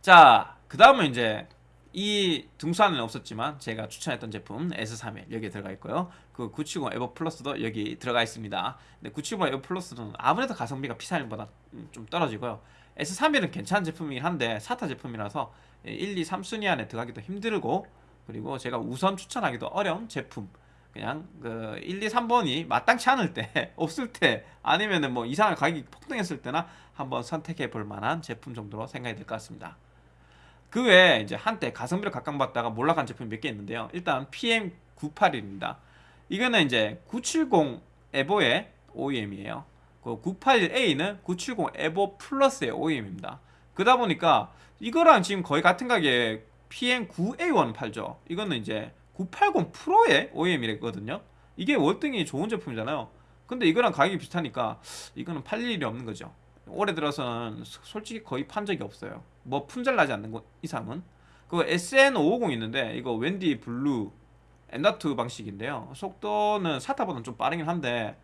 자, 그 다음은 이제 이 등수안에는 없었지만 제가 추천했던 제품 S31 여기에 들어가 있고요. 그 970 에버 플러스도 여기 들어가 있습니다. 근데 970 에버 플러스는 아무래도 가성비가 P31보다 좀 떨어지고요. S31은 괜찮은 제품이긴 한데 사타 제품이라서 1, 2, 3순위 안에 들어가기도 힘들고 그리고 제가 우선 추천하기도 어려운 제품 그냥 그 1, 2, 3번이 마땅치 않을 때 없을 때 아니면은 뭐 이상한 가격이 폭등했을 때나 한번 선택해 볼 만한 제품 정도로 생각이 될 것 같습니다. 그 외에 이제 한때 가성비를 각광받다가 몰락한 제품이 몇 개 있는데요. 일단 PM981입니다. 이거는 이제 970 에보의 OEM이에요. 그 981A는 970 에보 플러스의 OEM입니다. 그러다 보니까 이거랑 지금 거의 같은 가격에 PM9A1 팔죠. 이거는 이제 980 프로의 OEM이랬거든요. 이게 월등히 좋은 제품이잖아요. 근데 이거랑 가격이 비슷하니까 이거는 팔릴 일이 없는 거죠. 올해 들어서는 솔직히 거의 판 적이 없어요. 뭐 품절 나지 않는 것 이상은. 그 SN550 있는데 이거 웬디 블루 M.2 방식인데요. 속도는 SATA보다는 좀 빠르긴 한데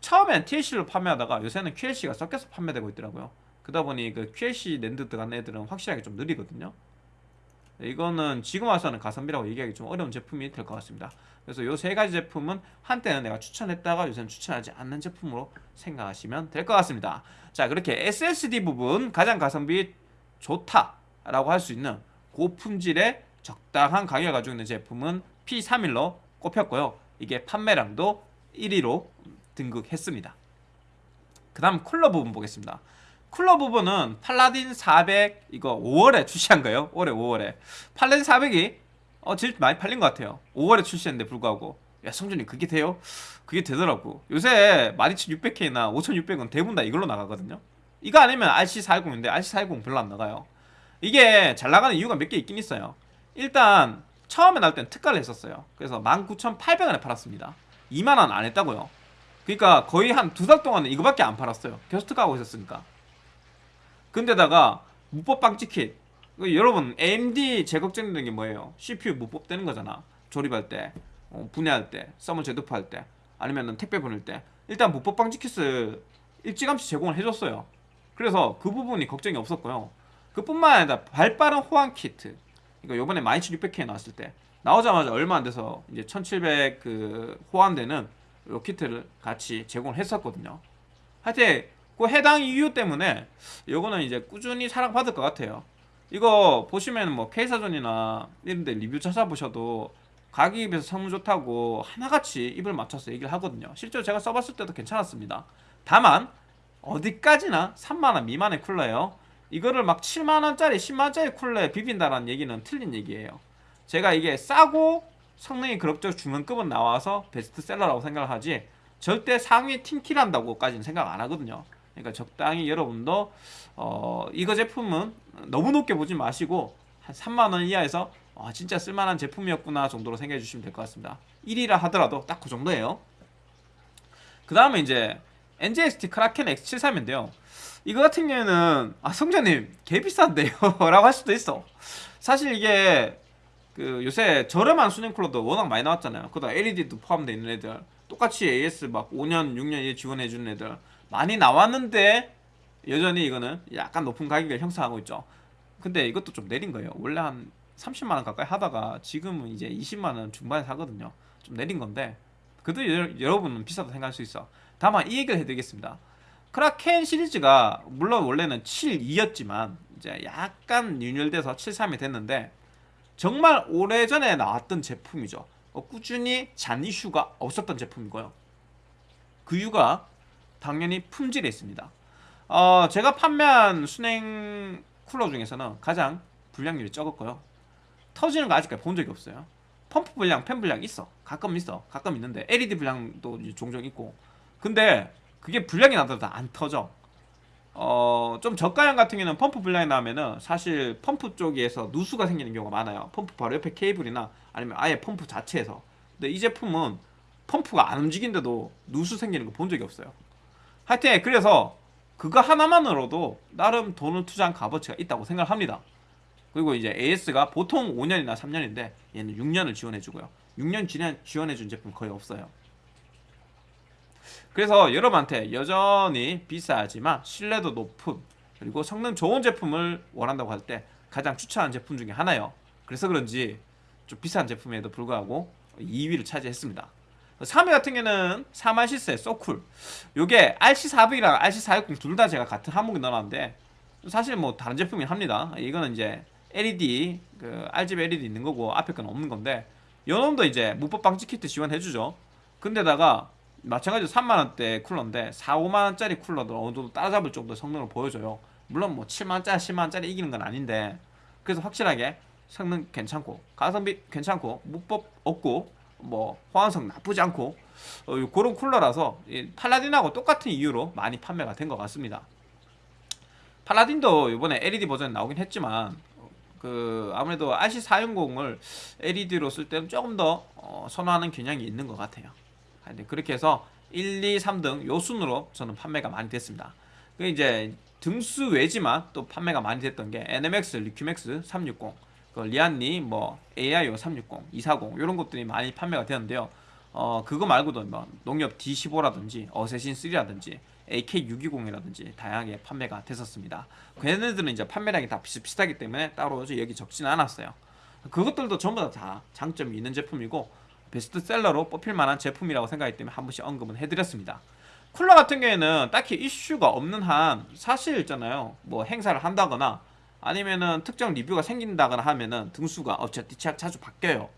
처음엔 TLC로 판매하다가 요새는 QLC가 섞여서 판매되고 있더라고요. 그러다 보니 그 QLC NAND 들어간 애들은 확실하게 좀 느리거든요. 이거는 지금 와서는 가성비라고 얘기하기 좀 어려운 제품이 될 것 같습니다. 그래서 이 세 가지 제품은 한때는 내가 추천했다가 요새는 추천하지 않는 제품으로 생각하시면 될 것 같습니다. 자 그렇게 SSD 부분 가장 가성비 좋다라고 할 수 있는 고품질의 적당한 가격을 가지고 있는 제품은 P31로 꼽혔고요. 이게 판매량도 1위로 등극했습니다. 그 다음 쿨러 부분 보겠습니다. 쿨러 부분은 팔라딘 400 이거 5월에 출시한 거예요. 올해 5월에 팔라딘 400이 어 제일 많이 팔린 것 같아요. 5월에 출시했는데 불구하고 야 성준이 그게 돼요? 그게 되더라고. 요새 12600K나 5600은 대부분 다 이걸로 나가거든요. 이거 아니면 RC410인데 RC410 별로 안 나가요. 이게 잘 나가는 이유가 몇 개 있긴 있어요. 일단 처음에 나올 땐 특가를 했었어요. 그래서 19,800원에 팔았습니다. 2만원 안 했다고요. 그러니까 거의 한 두 달 동안은 이거밖에 안 팔았어요. 계속 특가하고 있었으니까. 근데다가 무뽑 방지킷 여러분 AMD 제 걱정되는 게 뭐예요? CPU 무뽑 되는 거잖아. 조립할 때 어, 분해할 때 thermal 재도포할 때 아니면 택배 보낼 때. 일단 무뽑 방지킷을 일찌감치 제공을 해줬어요. 그래서 그 부분이 걱정이 없었고요. 그뿐만 아니라 발빠른 호환 키트. 이거 요번에 12600K 나왔을 때. 나오자마자 얼마 안 돼서 이제 1700 그 호환되는 요 키트를 같이 제공을 했었거든요. 하여튼 그 해당 이유 때문에 요거는 이제 꾸준히 사랑받을 것 같아요. 이거 보시면 뭐 K사전이나 이런데 리뷰 찾아보셔도 가격에 비해서 성능 좋다고 하나같이 입을 맞춰서 얘기를 하거든요. 실제로 제가 써봤을 때도 괜찮았습니다. 다만 어디까지나 3만원 미만의 쿨러예요. 이거를 막 7만원짜리 10만원짜리 쿨러에 비빈다라는 얘기는 틀린 얘기예요. 제가 이게 싸고 성능이 그럭저럭 중간급은 나와서 베스트셀러라고 생각을 하지 절대 상위 팀킬한다고까지는 생각 안 하거든요. 그러니까 적당히 여러분도 어, 이거 제품은 너무 높게 보지 마시고 한 3만원 이하에서 와, 진짜 쓸만한 제품이었구나 정도로 생각해 주시면 될 것 같습니다. 1위라 하더라도 딱 그 정도예요. 그 다음에 이제 NJXT 크라켄 X73인데요. 이거 같은 경우에는 아 성자님 개 비싼데요? 라고 할 수도 있어. 사실 이게 그 요새 저렴한 수냉 쿨러도 워낙 많이 나왔잖아요. 그다 LED도 포함되어 있는 애들 똑같이 AS 막 5년 6년 지원해 주는 애들 많이 나왔는데 여전히 이거는 약간 높은 가격을 형성하고 있죠. 근데 이것도 좀 내린 거예요. 원래 한 30만원 가까이 하다가 지금은 이제 20만원 중반에 사거든요. 좀 내린 건데 그래도 여 러분은 비싸다 생각할 수 있어. 다만 이 얘기를 해드리겠습니다. 크라켄 시리즈가 물론 원래는 7.2였지만 이제 약간 윤율돼서 7.3이 됐는데 정말 오래전에 나왔던 제품이죠. 어, 꾸준히 잔 이슈가 없었던 제품이고요. 그 이유가 당연히 품질에 있습니다. 어, 제가 판매한 수랭 쿨러 중에서는 가장 불량률이 적었고요. 터지는 거 아직까지 본 적이 없어요. 펌프 불량, 팬 불량 있어. 가끔 있어. 가끔 있는데 LED 불량도 종종 있고. 근데 그게 불량이 나더라도 안 터져. 어, 좀 저가형 같은 경우는 펌프 불량이 나면은 사실 펌프 쪽에서 누수가 생기는 경우가 많아요. 펌프 바로 옆에 케이블이나 아니면 아예 펌프 자체에서. 근데 이 제품은 펌프가 안 움직인데도 누수 생기는 거 본 적이 없어요. 하여튼 그래서 그거 하나만으로도 나름 돈을 투자한 값어치가 있다고 생각합니다. 그리고 이제 AS가 보통 5년이나 3년인데 얘는 6년을 지원해주고요. 6년 지원, 지원해준 제품 거의 없어요. 그래서 여러분한테 여전히 비싸지만 신뢰도 높은 그리고 성능 좋은 제품을 원한다고 할 때 가장 추천하는 제품 중에 하나예요. 그래서 그런지 좀 비싼 제품에도 불구하고 2위를 차지했습니다. 3위 같은 경우는 사마시스의 소쿨 요게 RC400이랑 RC460 둘 다 제가 같은 항목에 넣어놨는데 사실 뭐 다른 제품이긴 합니다. 이거는 이제 LED 그 RGB LED 있는 거고 앞에 건 없는 건데 요놈도 이제 무법 방지 키트 지원해주죠. 근데다가 마찬가지로 3만원대 쿨러인데 4, 5만원짜리 쿨러도 어느 정도 따라잡을 정도의 성능을 보여줘요 물론 뭐 7만원짜리, 10만원짜리 이기는 건 아닌데 그래서 확실하게 성능 괜찮고 가성비 괜찮고 무법 없고 뭐 호환성 나쁘지 않고 어, 그런 쿨러라서 팔라딘하고 똑같은 이유로 많이 판매가 된 것 같습니다. 팔라딘도 이번에 LED 버전이 나오긴 했지만 그 아무래도 RC410을 LED로 쓸 때는 조금 더 어, 선호하는 경향이 있는 것 같아요. 그렇게 해서 1, 2, 3등 요 순으로 저는 판매가 많이 됐습니다. 그 이제 등수 외지만 또 판매가 많이 됐던 게 NMX, 리큐맥스 360, 그 리안리, 뭐 AIO 360, 240 이런 것들이 많이 판매가 되는데요. 어 그거 말고도 뭐 농협 D15라든지 어세신 3라든지 AK620이라든지 다양하게 판매가 됐었습니다. 걔네들은 이제 판매량이 다 비슷비슷하기 때문에 따로 여기 적지는 않았어요. 그것들도 전부 다, 다 장점이 있는 제품이고 베스트셀러로 뽑힐 만한 제품이라고 생각하기 때문에 한 번씩 언급은 해드렸습니다. 쿨러 같은 경우에는 딱히 이슈가 없는 한 사실 있잖아요. 뭐 행사를 한다거나 아니면은 특정 리뷰가 생긴다거나 하면은 등수가 어차피 자주 바뀌어요.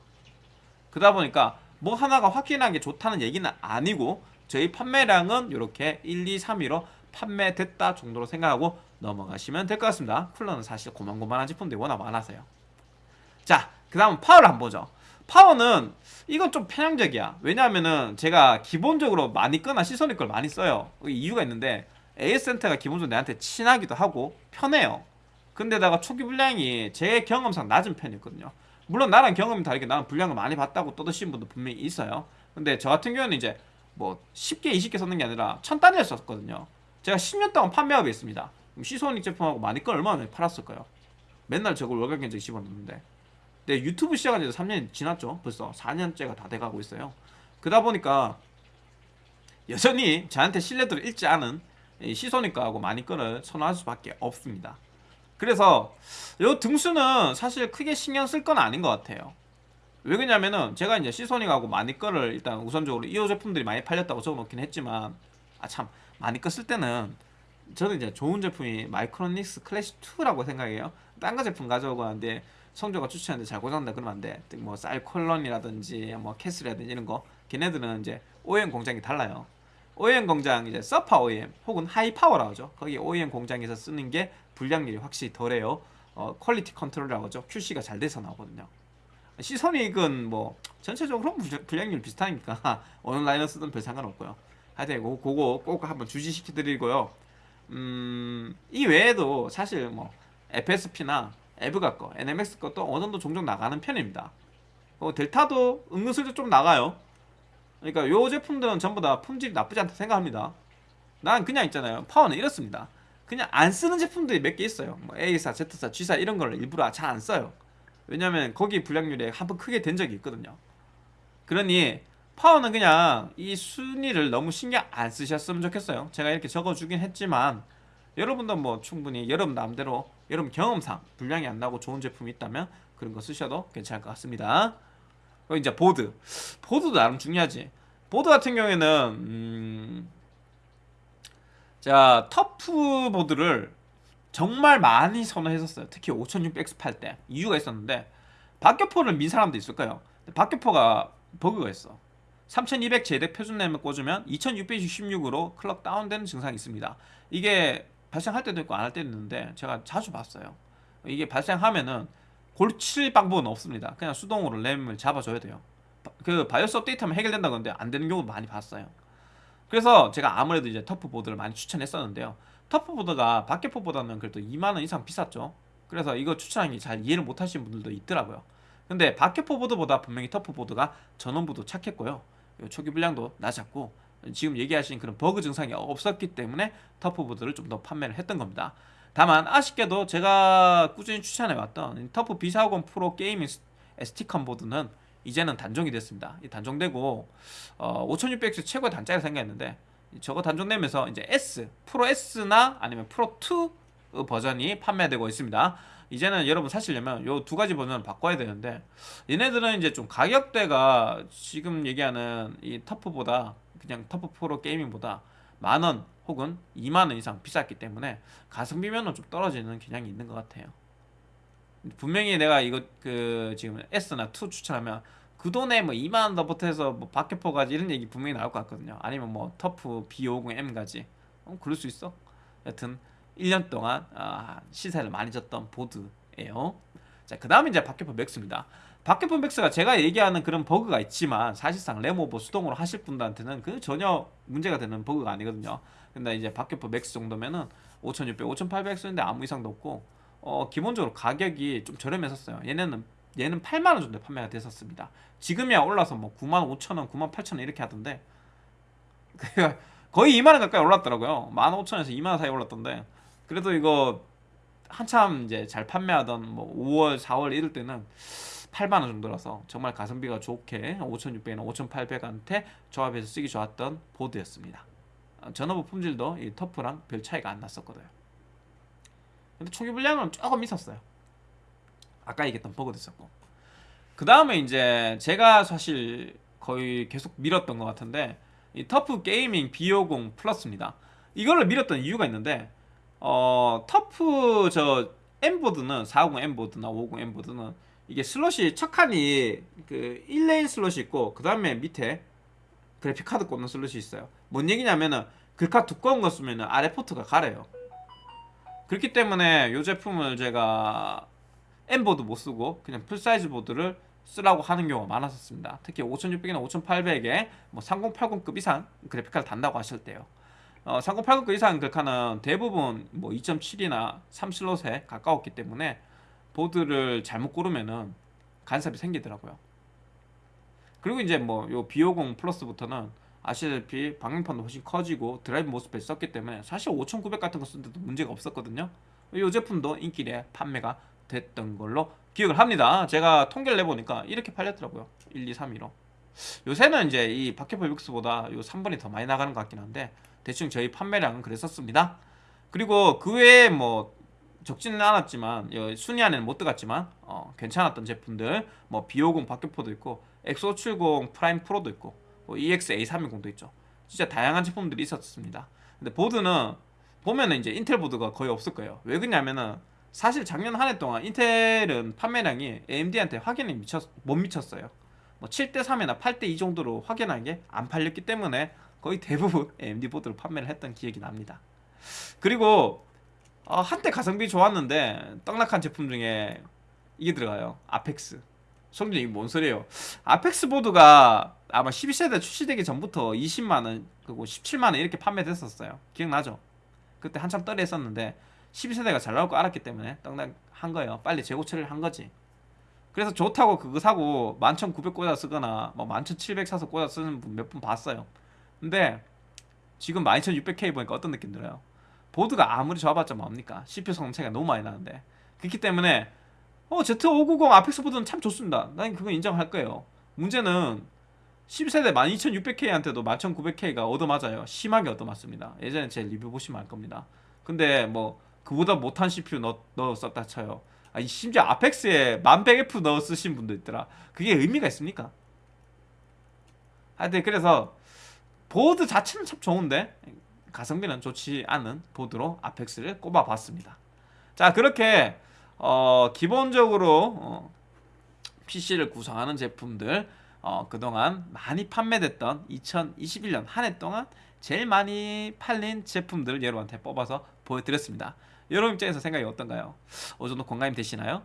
그러다 보니까 뭐 하나가 확실하게 좋다는 얘기는 아니고 저희 판매량은 이렇게 1, 2, 3위로 판매됐다 정도로 생각하고 넘어가시면 될 것 같습니다. 쿨러는 사실 고만고만한 제품들이 워낙 많아서요. 자, 그 다음 파워를 한번 보죠. 파워는 이건 좀 편향적이야 왜냐하면은 제가 기본적으로 많이 끄나 시선이 걸 많이 써요 이유가 있는데 AS 센터가 기본적으로 내한테 친하기도 하고 편해요 근데다가 초기 분량이 제 경험상 낮은 편이었거든요 물론 나랑 경험이 다르게 나는 분량을 많이 봤다고 떠드시는 분도 분명히 있어요 근데 저 같은 경우는 이제 뭐 10개 20개 썼는 게 아니라 천 단위를 썼거든요 제가 10년 동안 판매하고 있습니다 시소닉 제품하고 많이 건 얼마나 팔았을까요 맨날 저걸 월간 견적 집어넣는데 네, 유튜브 시작한 지 3년 지났죠. 벌써 4년째가 다 돼가고 있어요. 그러다 보니까 여전히 저한테 신뢰도를 잃지 않은 시소니까하고 마니꺼를 선호할 수밖에 없습니다. 그래서 이 등수는 사실 크게 신경 쓸 건 아닌 것 같아요. 왜 그러냐면은 제가 이제 시소닉하고 마니꺼를 일단 우선적으로 이호 제품들이 많이 팔렸다고 적어놓긴 했지만 아 참 마니꺼 쓸 때는 저는 이제 좋은 제품이 마이크로닉스 클래식 2라고 생각해요. 딴 거 제품 가져오고 하는데 성조가 추천하는데 잘 고장난다 그러면 안 돼. 뭐 쌀 콜론이라든지 뭐 캐슬이라든지 이런 거 걔네들은 이제 OEM 공장이 달라요. OEM 공장 이제 서파 OEM 혹은 하이파워라고 하죠. 거기 OEM 공장에서 쓰는 게 불량률이 확실히 덜해요. 어, quality control이라고 하죠. QC가 잘 돼서 나오거든요. 시소닉은 뭐 전체적으로 불량률 비슷하니까 어느 라인을 쓰든 별 상관없고요. 하여튼 그거, 그거 꼭 한번 주지시켜 드리고요. 음, 이 외에도 사실 뭐 FSP나 에브가 거, NMX 것도 어느 정도 종종 나가는 편입니다. 어, 델타도 은근슬쩍 좀 나가요. 그러니까 요 제품들은 전부 다 품질이 나쁘지 않다 생각합니다. 난 그냥 있잖아요. 파워는 이렇습니다. 그냥 안 쓰는 제품들이 몇 개 있어요. 뭐 A사, Z사, G사 이런 걸 일부러 잘 안 써요. 왜냐면 거기 불량률에 한번 크게 된 적이 있거든요. 그러니 파워는 그냥 이 순위를 너무 신경 안 쓰셨으면 좋겠어요. 제가 이렇게 적어주긴 했지만 여러분도 뭐 충분히 여러분 마음대로 여러분 경험상 불량이 안 나고 좋은 제품이 있다면 그런 거 쓰셔도 괜찮을 것 같습니다. 이제 보드. 보드도 나름 중요하지. 보드 같은 경우에는 음... 자 터프 보드를 정말 많이 선호했었어요. 특히 5600X 팔 때 이유가 있었는데 박격포를 민 사람도 있을까요? 박격포가 버그가 있어. 3200 JEDEC 표준 램을 꽂으면 2666으로 clock 다운되는 증상이 있습니다. 이게 발생할 때도 있고 안 할 때도 있는데 제가 자주 봤어요 이게 발생하면은 고칠 방법은 없습니다 그냥 수동으로 램을 잡아줘야 돼요 그 바이오스 업데이트하면 해결된다 그러는데 안 되는 경우도 많이 봤어요. 그래서 제가 아무래도 이제 터프 보드를 많이 추천했었는데요. 터프 보드가 박격포보다는 그래도 2만 원 이상 비쌌죠. 그래서 이거 추천하기 잘 이해를 못 하시는 분들도 있더라고요. 근데 박격포보드보다 분명히 터프 보드가 전원부도 착했고요. 초기 불량도 낮았고 지금 얘기하신 그런 버그 증상이 없었기 때문에 터프보드를 좀 더 판매를 했던 겁니다. 다만 아쉽게도 제가 꾸준히 추천해왔던 터프 B450 프로 게이밍 ST컴 보드는 이제는 단종이 됐습니다. 이 단종되고 어, 5600X 최고의 단자가 생겼는데 저거 단종되면서 이제 S, 프로 S나 아니면 프로 2 버전이 판매되고 있습니다. 이제는 여러분 사시려면 요 두 가지 버전을 바꿔야 되는데 얘네들은 이제 좀 가격대가 지금 얘기하는 이 터프보다 그냥 터프 프로 게이밍보다 만원 혹은 2만 원 이상 비쌌기 때문에 가성비면은 좀 떨어지는 경향이 있는 것 같아요. 분명히 내가 이거 그 지금 S나 2 추천하면 그 돈에 뭐 2만 원 더 보태서 뭐 박격포가지 이런 얘기 분명히 나올 것 같거든요. 아니면 뭐 터프 B50M가지. 어, 그럴 수 있어. 여튼 1년 동안 아, 신세를 많이 졌던 보드예요. 자, 그 다음에 이제 박격포 맥스입니다. 박격포 맥스가 제가 얘기하는 그런 버그가 있지만 사실상 램 오버 수동으로 하실 분들한테는 그 전혀 문제가 되는 버그가 아니거든요. 근데 이제 박격포 맥스 정도면은 5,600, 5,800 쓰는데 아무 이상도 없고 어, 기본적으로 가격이 좀 저렴했었어요. 얘네는 얘는 8만 원 정도 판매가 됐었습니다. 지금이야 올라서 뭐 9만 5천 원, 9만 8천 원 이렇게 하던데 거의 2만 원 가까이 올랐더라고요. 1만 5천 원에서 2만 원 사이 올랐던데 그래도 이거 한참 이제 잘 판매하던 뭐 5월, 4월 이럴 때는 8만 원 정도라서 정말 가성비가 좋게 5,600이나 5,800한테 조합해서 쓰기 좋았던 보드였습니다. 어, 전원부 품질도 이 터프랑 별 차이가 안 났었거든요. 근데 초기 분량은 조금 있었어요. 아까 얘기했던 버그도 있었고. 그 다음에 이제 제가 사실 거의 계속 밀었던 것 같은데 이 터프 게이밍 B50 플러스입니다. 이걸로 밀었던 이유가 있는데 어 터프 저 M보드는 450 M보드나 550 M보드는 이게 슬롯이 첫 칸이 그 1레인 슬롯이 있고 그 다음에 밑에 그래픽 카드 꽂는 슬롯이 있어요. 뭔 얘기냐면은 글카 두꺼운 거 쓰면은 아래 포트가 가려요. 그렇기 때문에 이 제품을 제가 M보드 못 쓰고 그냥 풀사이즈 보드를 쓰라고 하는 경우가 많았었습니다. 특히 5600이나 5800에 뭐 3080급 이상 그래픽카드 단다고 하실 때요. 어, 3080급 이상 글카는 대부분 뭐 2.7이나 3슬롯에 가까웠기 때문에 보드를 잘못 고르면은 간섭이 생기더라고요. 그리고 이제 뭐 요 B50 플러스부터는 아시다시피 방향판도 훨씬 커지고 드라이브 모스펫 썼기 때문에 사실 5900 같은 거 쓰는데도 문제가 없었거든요. 이 제품도 인기리에 판매가 됐던 걸로 기억을 합니다. 제가 통계를 내보니까 이렇게 팔렸더라고요. 1, 2, 3, 1로. 요새는 이제 이 박격포 맥스보다 요 3번이 더 많이 나가는 것 같긴 한데 대충 저희 판매량은 그랬었습니다. 그리고 그 외에 뭐 적지는 않았지만 순위 안에는 못 들어갔지만 어, 괜찮았던 제품들 뭐 B50 박격포도 있고 X570 프라임 프로도 있고 뭐 EX-A320도 있죠. 진짜 다양한 제품들이 있었습니다. 근데 보드는 보면은 이제 인텔 보드가 거의 없을 거예요. 왜 그러냐면은 사실 작년 한 해 동안 인텔은 판매량이 AMD한테 확연히 미쳤, 못 미쳤어요. 뭐 7대 3이나 8대 2 정도로 확연한 게안 팔렸기 때문에 거의 대부분 AMD 보드를 판매를 했던 기억이 납니다. 그리고 어, 한때 가성비 좋았는데 떡락한 제품 중에 이게 들어가요. 아펙스. 성준이 이게 뭔 소리예요? 아펙스 보드가 아마 12세대 출시되기 전부터 20만원 그리고 17만원 이렇게 판매됐었어요. 기억나죠? 그때 한참 떨이 했었는데 12세대가 잘 나올 거 알았기 때문에 떡락한 거예요. 빨리 재고 처리를 한 거지. 그래서 좋다고 그거 사고 11,900 꽂아 쓰거나 뭐 11,700 사서 꽂아 쓰는 분 몇 분 봤어요. 근데 지금 12,600K 보니까 어떤 느낌 들어요? 보드가 아무리 좋아봤자 뭡니까? CPU 성능 차이가 너무 많이 나는데 그렇기 때문에 어 Z590 아펙스 보드는 참 좋습니다. 난 그거 인정할 거예요. 문제는 10세대 12600K한테도 11900K가 얻어맞아요. 심하게 얻어맞습니다. 예전에 제 리뷰 보시면 알 겁니다. 근데 뭐 그보다 못한 CPU 넣, 넣어 썼다 쳐요. 아니 심지어 아펙스에 1100F 넣어 쓰신 분도 있더라. 그게 의미가 있습니까? 하여튼 그래서 보드 자체는 참 좋은데 가성비는 좋지 않은 보드로 아펙스를 꼽아봤습니다. 자 그렇게 어, 기본적으로 어, PC를 구성하는 제품들 어, 그동안 많이 판매됐던 2021년 한 해 동안 제일 많이 팔린 제품들을 여러분한테 뽑아서 보여드렸습니다. 여러분 입장에서 생각이 어떤가요? 어느 정도 공감이 되시나요?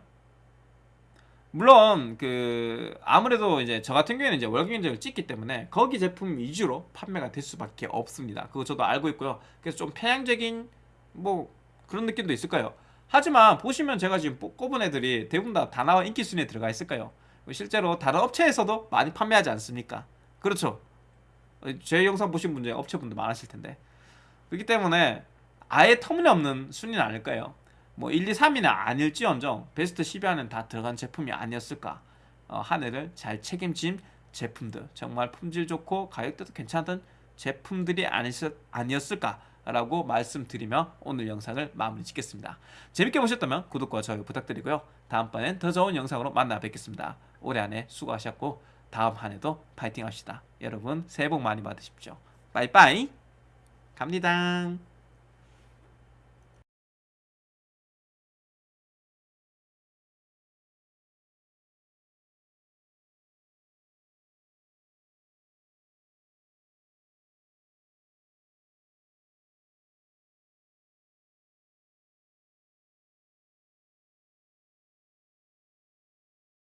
물론 그 아무래도 이제 저 같은 경우에는 이제 월경 인증을 찍기 때문에 거기 제품 위주로 판매가 될 수밖에 없습니다. 그거 저도 알고 있고요. 그래서 좀 편향적인 뭐 그런 느낌도 있을 까요 하지만 보시면 제가 지금 꼽은 애들이 대부분 다 다나와 인기 순위에 들어가 있을까요? 실제로 다른 업체에서도 많이 판매하지 않습니까? 그렇죠. 제 영상 보신 분 중에 업체분들 많으실 텐데 그렇기 때문에 아예 터무니없는 순위는 아닐 거예요? 뭐 1, 2, 3위는 아닐지언정 베스트 10위 안에 다 들어간 제품이 아니었을까 어, 한 해를 잘 책임진 제품들. 정말 품질 좋고 가격대도 괜찮던 제품들이 아니었, 아니었을까라고 말씀드리며 오늘 영상을 마무리 짓겠습니다. 재밌게 보셨다면 구독과 좋아요 부탁드리고요. 다음번엔 더 좋은 영상으로 만나 뵙겠습니다. 올해 한 해 수고하셨고 다음 한 해도 파이팅 합시다. 여러분 새해 복 많이 받으십시오. 빠이빠이. 갑니다